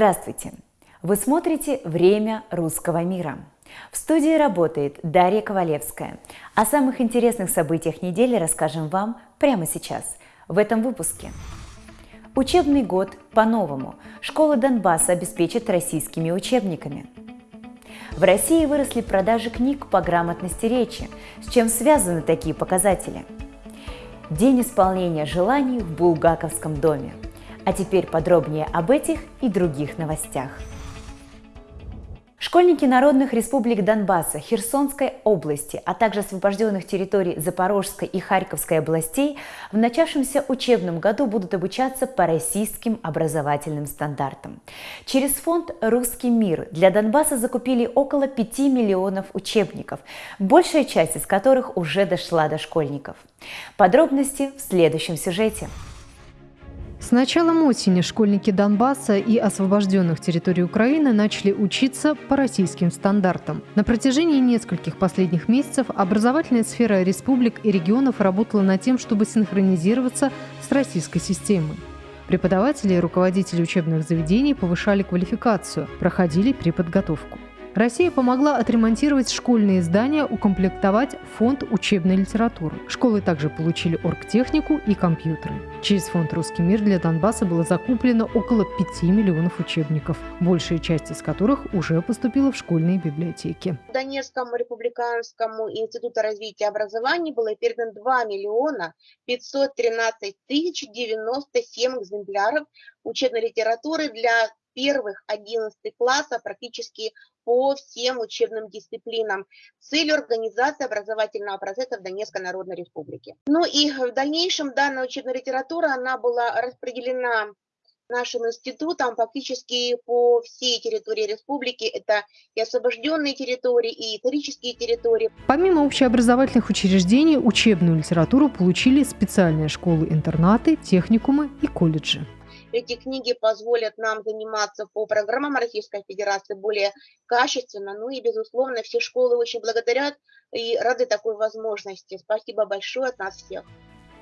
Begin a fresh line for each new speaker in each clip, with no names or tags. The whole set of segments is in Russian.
Здравствуйте! Вы смотрите «Время русского мира». В студии работает Дарья Ковалевская. О самых интересных событиях недели расскажем вам прямо сейчас, в этом выпуске. Учебный год по-новому. Школы Донбасса обеспечат российскими учебниками. В России выросли продажи книг по грамотности речи. С чем связаны такие показатели? День исполнения желаний в Булгаковском доме – а теперь подробнее об этих и других новостях. Школьники народных республик Донбасса, Херсонской области, а также освобожденных территорий Запорожской и Харьковской областей в начавшемся учебном году будут обучаться по российским образовательным стандартам. Через фонд «Русский мир» для Донбасса закупили около 5 миллионов учебников, большая часть из которых уже дошла до школьников. Подробности в следующем сюжете.
С началом осени школьники Донбасса и освобожденных территорий Украины начали учиться по российским стандартам. На протяжении нескольких последних месяцев образовательная сфера республик и регионов работала над тем, чтобы синхронизироваться с российской системой. Преподаватели и руководители учебных заведений повышали квалификацию, проходили переподготовку. Россия помогла отремонтировать школьные здания, укомплектовать фонд учебной литературы. Школы также получили оргтехнику и компьютеры. Через фонд «Русский мир» для Донбасса было закуплено около 5 миллионов учебников, большая часть из которых уже поступила в школьные библиотеки.
Донецкому республиканскому институту развития образования было передано 2 миллиона 513 тысяч 97 экземпляров учебной литературы для первых 11 классов практически по всем учебным дисциплинам с целью организации образовательного процесса в Донецкой Народной Республике. Ну и в дальнейшем данная учебная литература, она была распределена нашим институтам фактически по всей территории республики. Это и освобожденные территории, и исторические территории.
Помимо общеобразовательных учреждений, учебную литературу получили специальные школы-интернаты, техникумы и колледжи.
Эти книги позволят нам заниматься по программам Российской Федерации более качественно. Ну и, безусловно, все школы очень благодарят и рады такой возможности. Спасибо большое от нас всех.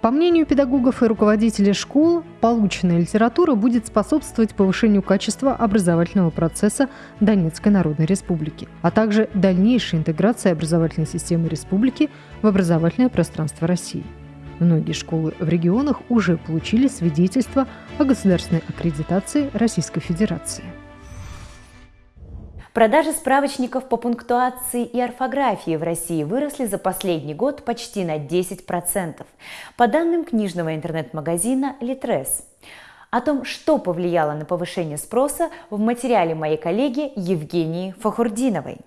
По мнению педагогов и руководителей школ, полученная литература будет способствовать повышению качества образовательного процесса Донецкой Народной Республики, а также дальнейшей интеграции образовательной системы республики в образовательное пространство России. Многие школы в регионах уже получили свидетельство о государственной аккредитации Российской Федерации.
Продажи справочников по пунктуации и орфографии в России выросли за последний год почти на 10%, по данным книжного интернет-магазина «Литрес». О том, что повлияло на повышение спроса, в материале моей коллеги Евгении Фахурдиновой.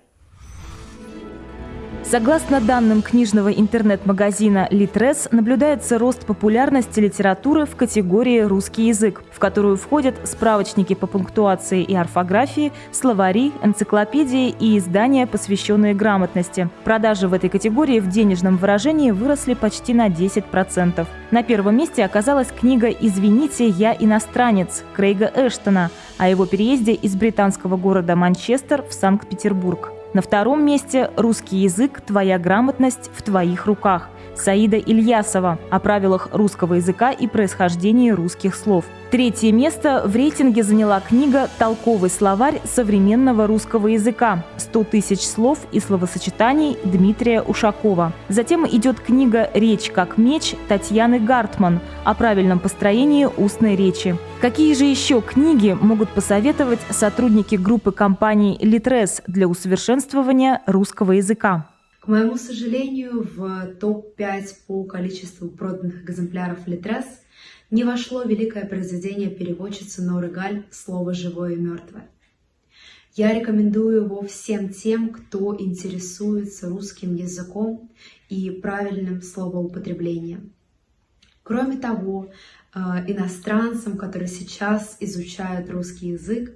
Согласно данным книжного интернет-магазина «Литрес», наблюдается рост популярности литературы в категории «русский язык», в которую входят справочники по пунктуации и орфографии, словари, энциклопедии и издания, посвященные грамотности. Продажи в этой категории в денежном выражении выросли почти на 10%. На первом месте оказалась книга «Извините, я иностранец» Крейга Эштона о его переезде из британского города Манчестер в Санкт-Петербург. На втором месте «Русский язык. Твоя грамотность в твоих руках» Саида Ильясова о правилах русского языка и происхождении русских слов. Третье место в рейтинге заняла книга «Толковый словарь современного русского языка. 100 тысяч слов и словосочетаний» Дмитрия Ушакова. Затем идет книга «Речь как меч» Татьяны Гартман о правильном построении устной речи. Какие же еще книги могут посоветовать сотрудники группы компаний «Литрес» для усовершенствования русского языка?
К моему сожалению, в топ-5 по количеству проданных экземпляров Литрес не вошло великое произведение переводчицы Норы Галь «Слово живое и мертвое». Я рекомендую его всем тем, кто интересуется русским языком и правильным словоупотреблением. Кроме того, э, иностранцам, которые сейчас изучают русский язык,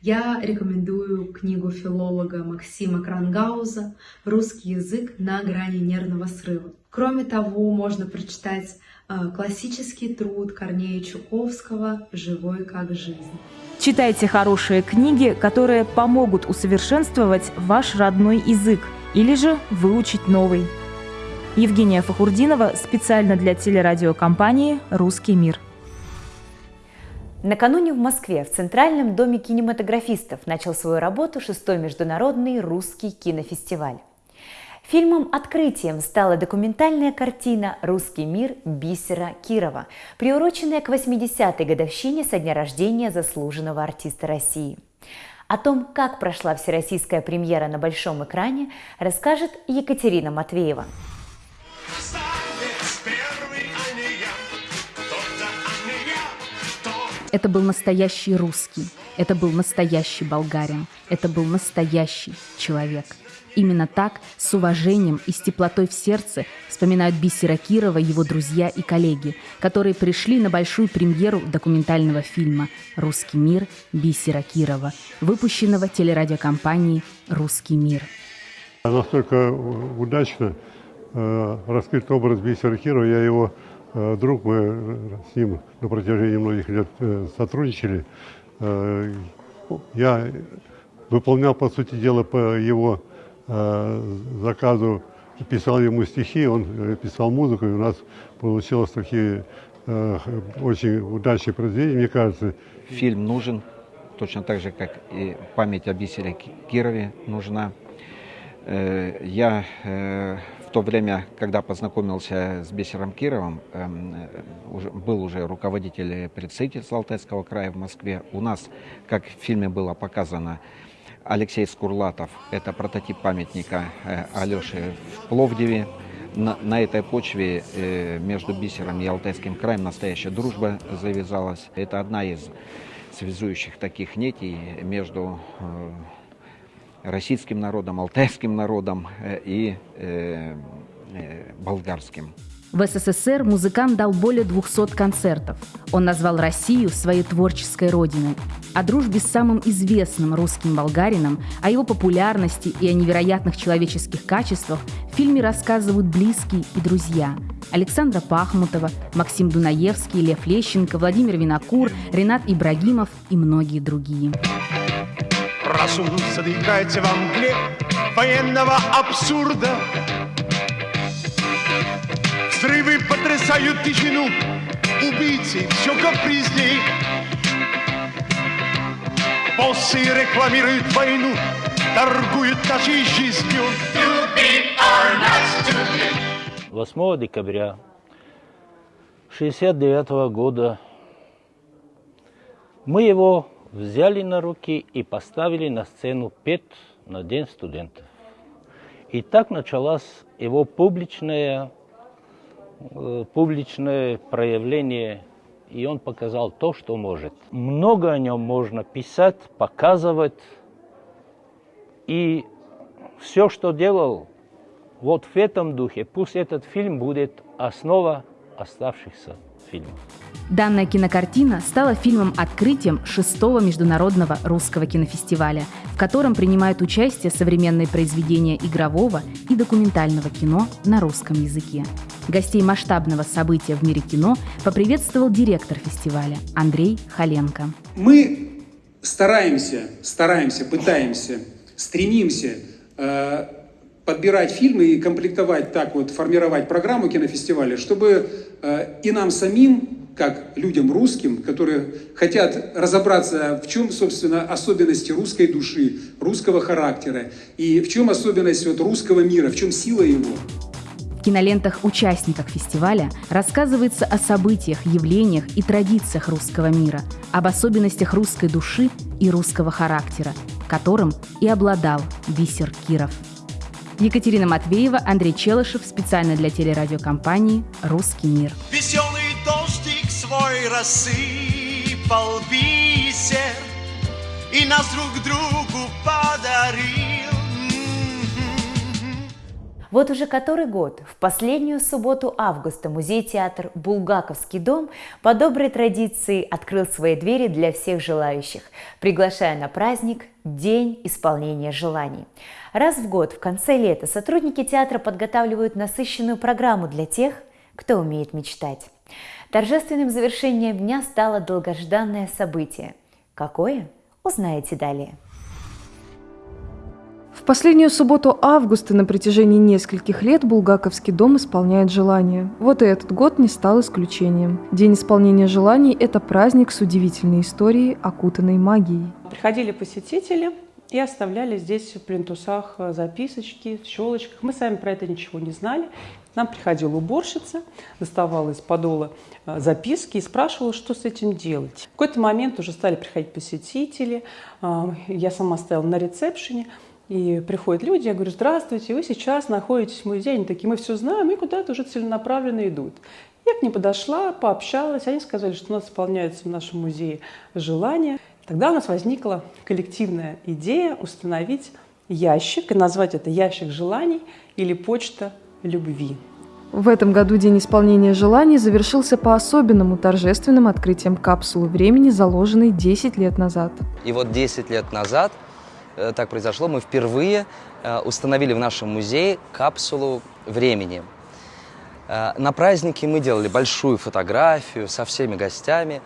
я рекомендую книгу филолога Максима Крангауза «Русский язык на грани нервного срыва». Кроме того, можно прочитать э, классический труд Корнея Чуковского «Живой как жизнь».
Читайте хорошие книги, которые помогут усовершенствовать ваш родной язык или же выучить новый. Евгения Фахурдинова специально для телерадиокомпании «Русский мир».
Накануне в Москве в Центральном доме кинематографистов начал свою работу шестой международный русский кинофестиваль. Фильмом-открытием стала документальная картина «Русский мир» Бисера Кирова, приуроченная к 80-й годовщине со дня рождения заслуженного артиста России. О том, как прошла всероссийская премьера на большом экране, расскажет Екатерина Матвеева.
Это был настоящий русский, это был настоящий болгарин, это был настоящий человек. Именно так, с уважением и с теплотой в сердце, вспоминают Бисера Кирова его друзья и коллеги, которые пришли на большую премьеру документального фильма «Русский мир» Бисера Кирова, выпущенного телерадиокомпанией «Русский мир».
Настолько удачно э, раскрыт образ Бисера Кирова, я его друг, мы с ним на протяжении многих лет э, сотрудничали. Э, я выполнял, по сути дела, по его заказу, писал ему стихи, он писал музыку, и у нас получилось такие очень удачные произведения, мне кажется.
Фильм нужен, точно так же, как и память о Бисере Кирове нужна. Я то время, когда познакомился с Бесером Кировым, эм, э, был уже руководитель представительства Алтайского края в Москве. У нас, как в фильме было показано, Алексей Скурлатов, это прототип памятника э, Алёше в Пловдиве. На, на этой почве э, между Бисером и Алтайским краем настоящая дружба завязалась. Это одна из связующих таких нитей между российским народом, алтайским народом э, и э, э, болгарским.
В СССР музыкант дал более 200 концертов. Он назвал Россию своей творческой родиной. О дружбе с самым известным русским болгарином, о его популярности и о невероятных человеческих качествах в фильме рассказывают близкие и друзья. Александра Пахмутова, Максим Дунаевский, Лев Лещенко, Владимир Винокур, Ренат Ибрагимов и многие другие.
Разум задыхается во мгле военного абсурда. Взрывы потрясают тишину, убийцы все капризней. Боссы рекламируют войну, торгуют нашей жизнью.
8 декабря 69 года мы его взяли на руки и поставили на сцену петь на День студентов. И так началось его публичное, э, публичное проявление, и он показал то, что может. Много о нем можно писать, показывать, и все, что делал, вот в этом духе, пусть этот фильм будет основа оставшихся фильмов.
Данная кинокартина стала фильмом-открытием шестого международного русского кинофестиваля, в котором принимают участие современные произведения игрового и документального кино на русском языке. Гостей масштабного события в мире кино поприветствовал директор фестиваля Андрей Халенко.
Мы стараемся, стараемся, пытаемся, стремимся э, подбирать фильмы и комплектовать так вот, формировать программу кинофестиваля, чтобы э, и нам самим как людям русским, которые хотят разобраться, в чем, собственно, особенности русской души, русского характера, и в чем особенность вот русского мира, в чем сила его.
В кинолентах участников фестиваля рассказывается о событиях, явлениях и традициях русского мира, об особенностях русской души и русского характера, которым и обладал Бисер Киров. Екатерина Матвеева, Андрей Челышев, специально для телерадиокомпании «Русский мир».
Веселый свой рассыпал бисер И нас друг другу подарил
Вот уже который год, в последнюю субботу августа музей-театр «Булгаковский дом» по доброй традиции открыл свои двери для всех желающих, приглашая на праздник День исполнения желаний. Раз в год в конце лета сотрудники театра подготавливают насыщенную программу для тех, кто умеет мечтать. Торжественным завершением дня стало долгожданное событие. Какое? Узнаете далее.
Последнюю субботу августа на протяжении нескольких лет Булгаковский дом исполняет желания. Вот и этот год не стал исключением. День исполнения желаний – это праздник с удивительной историей, окутанной магией.
Приходили посетители и оставляли здесь в плинтусах записочки, в щелочках. Мы сами про это ничего не знали. Нам приходила уборщица, доставала из подола э, записки и спрашивала, что с этим делать. В какой-то момент уже стали приходить посетители. Э, я сама стояла на ресепшене. И приходят люди, я говорю, здравствуйте, вы сейчас находитесь в музее. Они такие, мы все знаем, и куда-то уже целенаправленно идут. Я к ним подошла, пообщалась, они сказали, что у нас исполняются в нашем музее желания. Тогда у нас возникла коллективная идея установить ящик и назвать это ящик желаний или почта любви.
В этом году День исполнения желаний завершился по особенному торжественным открытием капсулы времени, заложенной 10 лет назад.
И вот 10 лет назад так произошло, мы впервые э, установили в нашем музее капсулу времени. Э, на празднике мы делали большую фотографию со всеми гостями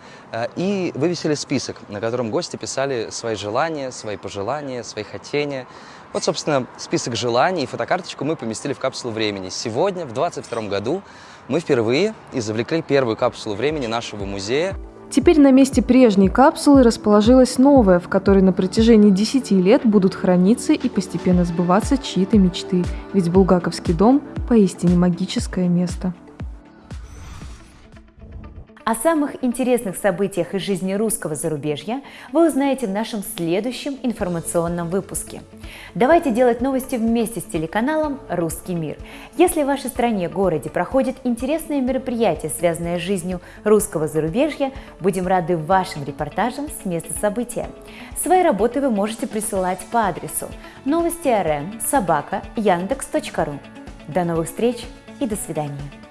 и вывесили список, на котором гости писали свои желания, свои пожелания, свои хотения. Вот, собственно, список желаний и фотокарточку мы поместили в капсулу времени. Сегодня, в 2022 году, мы впервые извлекли первую капсулу времени нашего музея.
Теперь на месте прежней капсулы расположилась новая, в которой на протяжении 10 лет будут храниться и постепенно сбываться чьи-то мечты. Ведь Булгаковский дом – поистине магическое место.
О самых интересных событиях из жизни русского зарубежья вы узнаете в нашем следующем информационном выпуске. Давайте делать новости вместе с телеканалом «Русский мир». Если в вашей стране, городе проходит интересное мероприятие, связанное с жизнью русского зарубежья, будем рады вашим репортажам с места события. Свои работы вы можете присылать по адресу новости рм собака яндекс.ру. До новых встреч и до свидания.